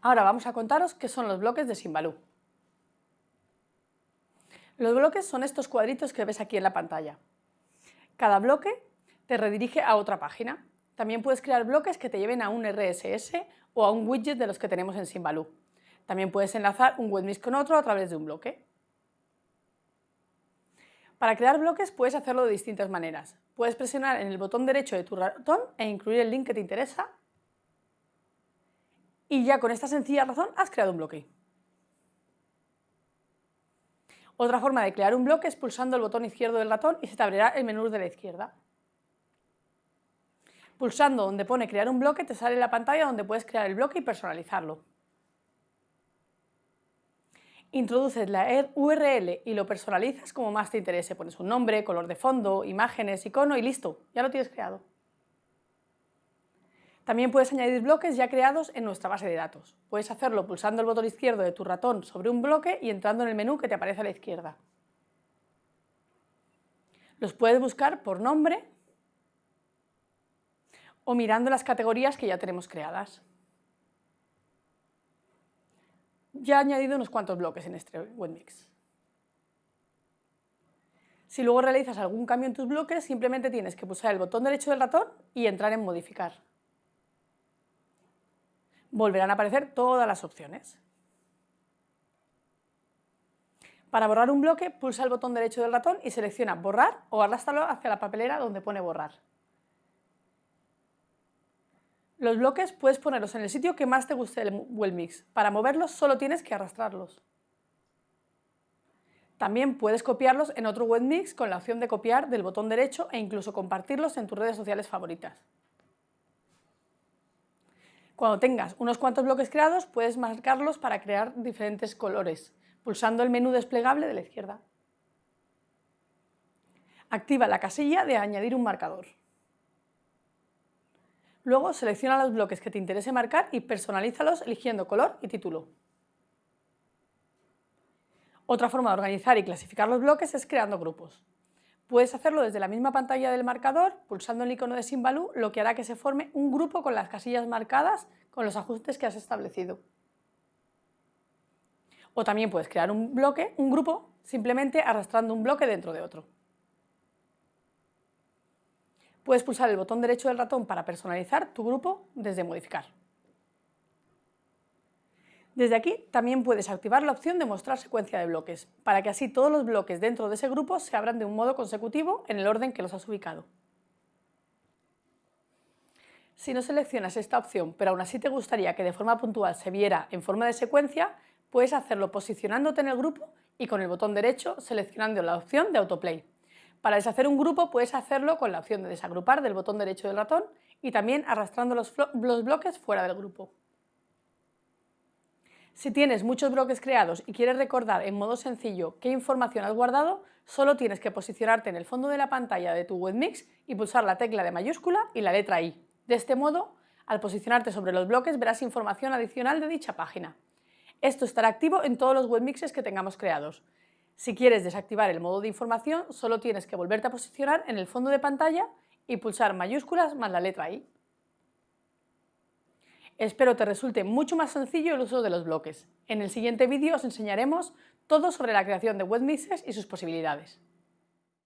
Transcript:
Ahora vamos a contaros qué son los bloques de Simbaloo. Los bloques son estos cuadritos que ves aquí en la pantalla. Cada bloque te redirige a otra página. También puedes crear bloques que te lleven a un RSS o a un widget de los que tenemos en Simbaloo. También puedes enlazar un webmix con otro a través de un bloque. Para crear bloques puedes hacerlo de distintas maneras. Puedes presionar en el botón derecho de tu ratón e incluir el link que te interesa y ya con esta sencilla razón has creado un bloque. Otra forma de crear un bloque es pulsando el botón izquierdo del ratón y se te abrirá el menú de la izquierda. Pulsando donde pone crear un bloque te sale la pantalla donde puedes crear el bloque y personalizarlo. Introduces la URL y lo personalizas como más te interese. Pones un nombre, color de fondo, imágenes, icono y listo, ya lo tienes creado. También puedes añadir bloques ya creados en nuestra base de datos. Puedes hacerlo pulsando el botón izquierdo de tu ratón sobre un bloque y entrando en el menú que te aparece a la izquierda. Los puedes buscar por nombre o mirando las categorías que ya tenemos creadas. Ya he añadido unos cuantos bloques en este webmix. Si luego realizas algún cambio en tus bloques, simplemente tienes que pulsar el botón derecho del ratón y entrar en modificar volverán a aparecer todas las opciones. Para borrar un bloque, pulsa el botón derecho del ratón y selecciona borrar o arrástralo hacia la papelera donde pone borrar. Los bloques puedes ponerlos en el sitio que más te guste del Webmix. Para moverlos solo tienes que arrastrarlos. También puedes copiarlos en otro Webmix con la opción de copiar del botón derecho e incluso compartirlos en tus redes sociales favoritas. Cuando tengas unos cuantos bloques creados, puedes marcarlos para crear diferentes colores, pulsando el menú desplegable de la izquierda. Activa la casilla de añadir un marcador. Luego selecciona los bloques que te interese marcar y personalízalos eligiendo color y título. Otra forma de organizar y clasificar los bloques es creando grupos. Puedes hacerlo desde la misma pantalla del marcador, pulsando el icono de Simbaloo, lo que hará que se forme un grupo con las casillas marcadas con los ajustes que has establecido. O también puedes crear un bloque, un grupo, simplemente arrastrando un bloque dentro de otro. Puedes pulsar el botón derecho del ratón para personalizar tu grupo desde modificar. Desde aquí también puedes activar la opción de mostrar secuencia de bloques, para que así todos los bloques dentro de ese grupo se abran de un modo consecutivo en el orden que los has ubicado. Si no seleccionas esta opción, pero aún así te gustaría que de forma puntual se viera en forma de secuencia, puedes hacerlo posicionándote en el grupo y con el botón derecho seleccionando la opción de autoplay. Para deshacer un grupo puedes hacerlo con la opción de desagrupar del botón derecho del ratón y también arrastrando los, los bloques fuera del grupo. Si tienes muchos bloques creados y quieres recordar en modo sencillo qué información has guardado, solo tienes que posicionarte en el fondo de la pantalla de tu webmix y pulsar la tecla de mayúscula y la letra I. De este modo, al posicionarte sobre los bloques verás información adicional de dicha página. Esto estará activo en todos los webmixes que tengamos creados. Si quieres desactivar el modo de información, solo tienes que volverte a posicionar en el fondo de pantalla y pulsar mayúsculas más la letra I. Espero te resulte mucho más sencillo el uso de los bloques. En el siguiente vídeo os enseñaremos todo sobre la creación de webmixes y sus posibilidades.